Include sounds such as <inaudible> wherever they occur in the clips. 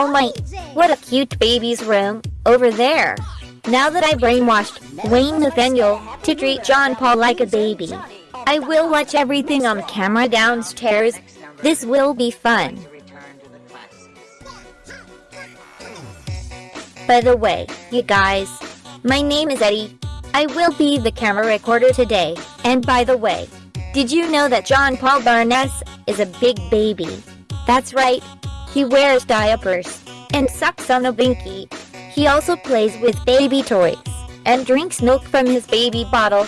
Oh my, what a cute baby's room, over there. Now that I brainwashed Wayne Nathaniel to treat John Paul like a baby, I will watch everything on camera downstairs. This will be fun. By the way, you guys, my name is Eddie. I will be the camera recorder today. And by the way, did you know that John Paul Barnes is a big baby? That's right, he wears diapers and sucks on a binky. He also plays with baby toys and drinks milk from his baby bottle.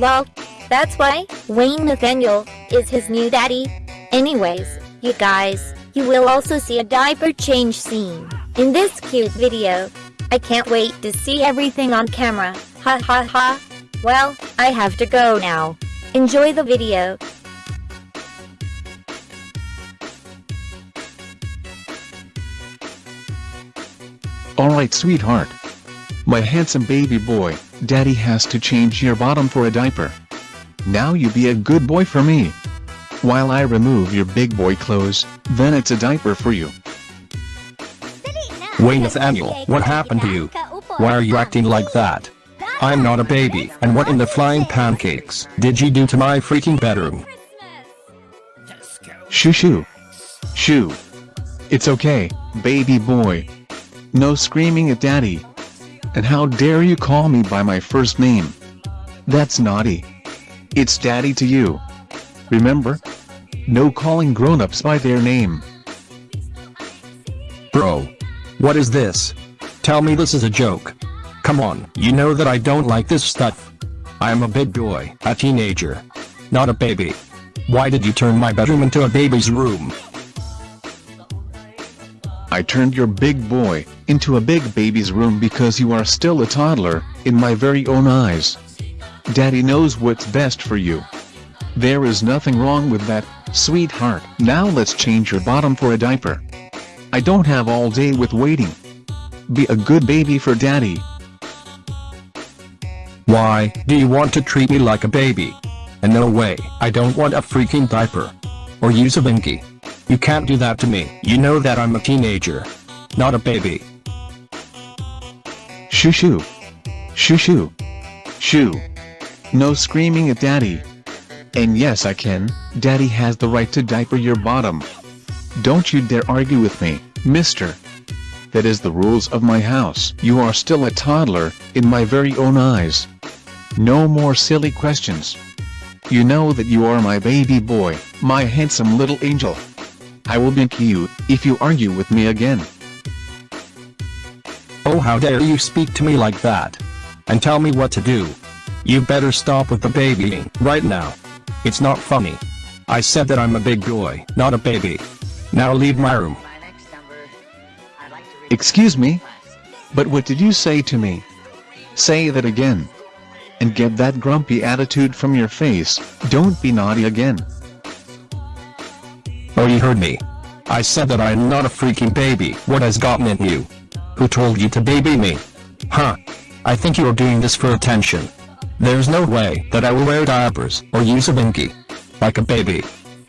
Well, that's why Wayne Nathaniel is his new daddy. Anyways, you guys, you will also see a diaper change scene in this cute video. I can't wait to see everything on camera. Ha ha ha. Well, I have to go now. Enjoy the video. Alright sweetheart. My handsome baby boy, daddy has to change your bottom for a diaper. Now you be a good boy for me. While I remove your big boy clothes, then it's a diaper for you. Wayne Nathaniel, what happened to you? Why are you acting like that? I'm not a baby, and what in the flying pancakes did you do to my freaking bedroom? Shoo shoo. Shoo. It's okay, baby boy. No screaming at daddy. And how dare you call me by my first name? That's naughty. It's daddy to you. Remember? No calling grown-ups by their name. Bro. What is this? Tell me this is a joke. Come on, you know that I don't like this stuff. I am a big boy, a teenager. Not a baby. Why did you turn my bedroom into a baby's room? I turned your big boy into a big baby's room because you are still a toddler, in my very own eyes. Daddy knows what's best for you. There is nothing wrong with that, sweetheart. Now let's change your bottom for a diaper. I don't have all day with waiting. Be a good baby for daddy. Why do you want to treat me like a baby? And no way, I don't want a freaking diaper. Or use a binky. You can't do that to me. You know that I'm a teenager. Not a baby. Shoo shoo. Shoo shoo. Shoo. No screaming at daddy. And yes I can, daddy has the right to diaper your bottom. Don't you dare argue with me, mister. That is the rules of my house. You are still a toddler, in my very own eyes. No more silly questions. You know that you are my baby boy, my handsome little angel. I will be you, if you argue with me again. Oh how dare you speak to me like that. And tell me what to do. You better stop with the babying, right now. It's not funny. I said that I'm a big boy, not a baby. Now leave my room. Excuse me? But what did you say to me? Say that again. And get that grumpy attitude from your face, don't be naughty again. Oh you heard me. I said that I'm not a freaking baby. What has gotten in you? Who told you to baby me? Huh. I think you're doing this for attention. There's no way that I will wear diapers or use a binky. Like a baby.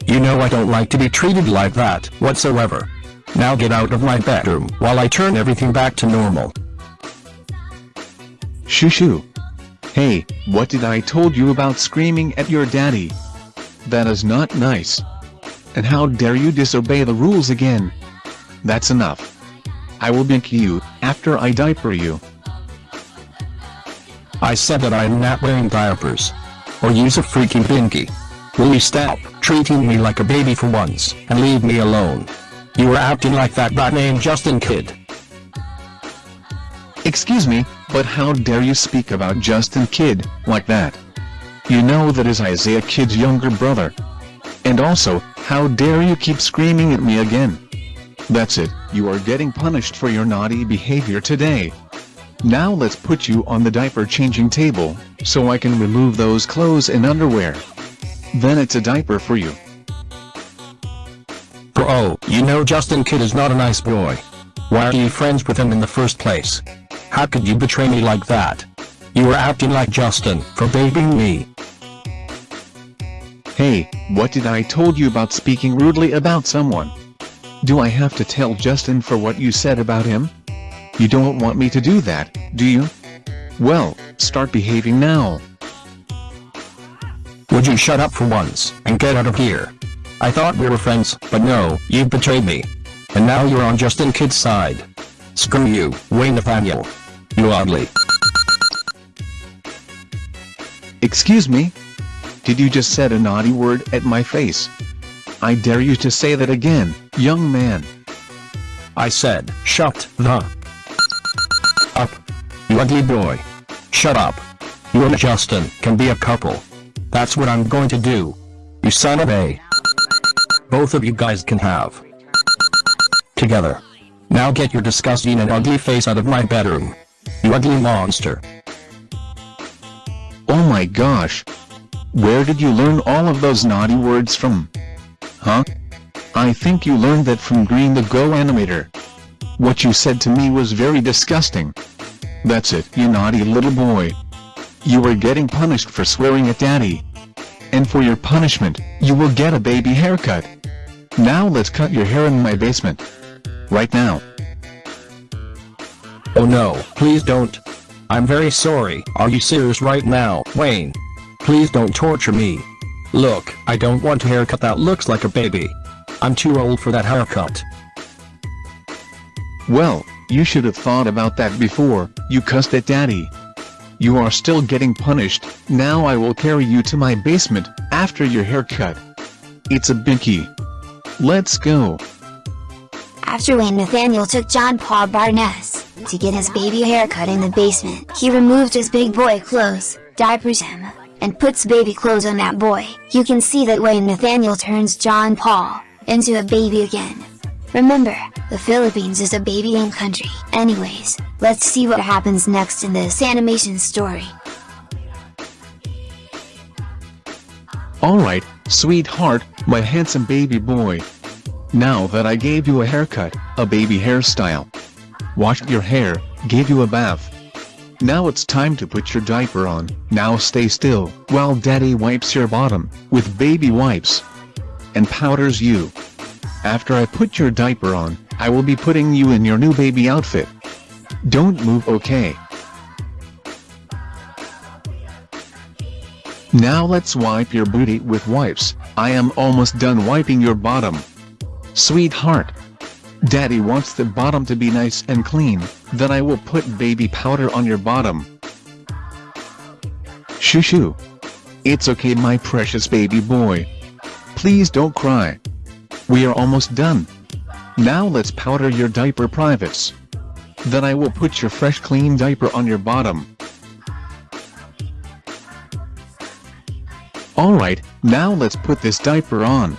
You know I don't like to be treated like that whatsoever. Now get out of my bedroom while I turn everything back to normal. Shoo shoo. Hey, what did I told you about screaming at your daddy? That is not nice. And how dare you disobey the rules again? That's enough. I will bink you, after I diaper you. I said that I'm not wearing diapers. Or use a freaking binky. Will you stop treating me like a baby for once, and leave me alone? You were acting like that bad name Justin Kidd. Excuse me, but how dare you speak about Justin Kidd, like that? You know that is Isaiah Kidd's younger brother. And also, how dare you keep screaming at me again? That's it, you are getting punished for your naughty behavior today. Now let's put you on the diaper changing table, so I can remove those clothes and underwear. Then it's a diaper for you. Bro, you know Justin Kidd is not a nice boy. Why are you friends with him in the first place? How could you betray me like that? You were acting like Justin for babying me. Hey, what did I told you about speaking rudely about someone? Do I have to tell Justin for what you said about him? You don't want me to do that, do you? Well, start behaving now. Would you shut up for once, and get out of here? I thought we were friends, but no, you've betrayed me. And now you're on Justin Kidd's side. Screw you, Wayne Nathaniel. You ugly. Excuse me? Did you just said a naughty word at my face? I dare you to say that again, young man. I said, shut the up. You ugly boy. Shut up. You and Justin can be a couple. That's what I'm going to do. You son of a. Both of you guys can have. Together. Now get your disgusting and ugly face out of my bedroom. You ugly monster. Oh my gosh. Where did you learn all of those naughty words from? Huh? I think you learned that from Green the Go animator. What you said to me was very disgusting. That's it, you naughty little boy. You are getting punished for swearing at daddy. And for your punishment, you will get a baby haircut. Now let's cut your hair in my basement. Right now. Oh no, please don't. I'm very sorry. Are you serious right now, Wayne? Please don't torture me. Look, I don't want a haircut that looks like a baby. I'm too old for that haircut. Well, you should have thought about that before, you cussed at daddy. You are still getting punished, now I will carry you to my basement, after your haircut. It's a binky. Let's go. After Wayne Nathaniel took John Paul Barnes to get his baby haircut in the basement, he removed his big boy clothes, diapers him, and puts baby clothes on that boy. You can see that Wayne Nathaniel turns John Paul into a baby again. Remember, the Philippines is a babying country. Anyways, let's see what happens next in this animation story. Alright, sweetheart, my handsome baby boy. Now that I gave you a haircut, a baby hairstyle, washed your hair, gave you a bath. Now it's time to put your diaper on, now stay still, while daddy wipes your bottom, with baby wipes. And powders you. After I put your diaper on, I will be putting you in your new baby outfit. Don't move okay. Now let's wipe your booty with wipes, I am almost done wiping your bottom. Sweetheart. Daddy wants the bottom to be nice and clean, then I will put baby powder on your bottom. Shoo shoo. It's okay my precious baby boy. Please don't cry. We are almost done. Now let's powder your diaper privates. Then I will put your fresh clean diaper on your bottom. Alright, now let's put this diaper on.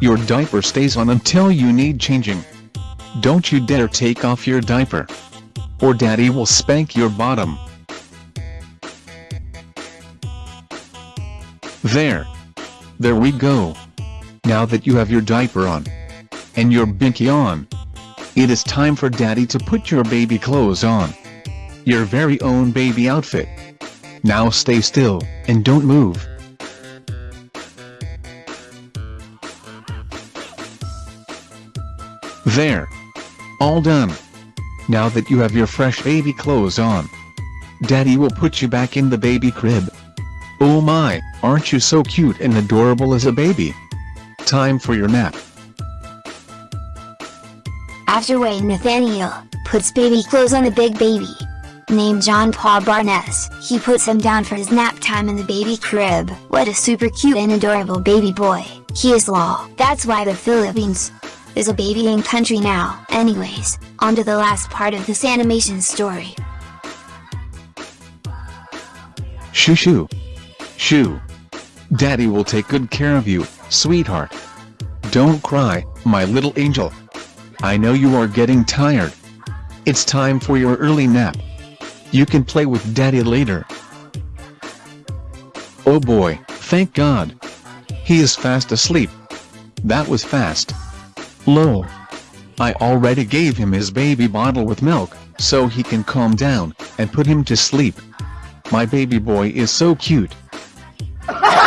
Your diaper stays on until you need changing. Don't you dare take off your diaper. Or daddy will spank your bottom. There. There we go. Now that you have your diaper on. And your binky on. It is time for daddy to put your baby clothes on. Your very own baby outfit. Now stay still, and don't move. There. All done. Now that you have your fresh baby clothes on. Daddy will put you back in the baby crib. Oh my, aren't you so cute and adorable as a baby? Time for your nap. After Wayne Nathaniel puts baby clothes on the big baby, named John Paul Barnes, he puts him down for his nap time in the baby crib. What a super cute and adorable baby boy. He is law. That's why the Philippines is a babying country now. Anyways, on to the last part of this animation story. Shoo shoo. Shoo. Daddy will take good care of you, sweetheart. Don't cry, my little angel. I know you are getting tired. It's time for your early nap. You can play with daddy later. Oh boy, thank God. He is fast asleep. That was fast. Lol. I already gave him his baby bottle with milk, so he can calm down, and put him to sleep. My baby boy is so cute. <laughs>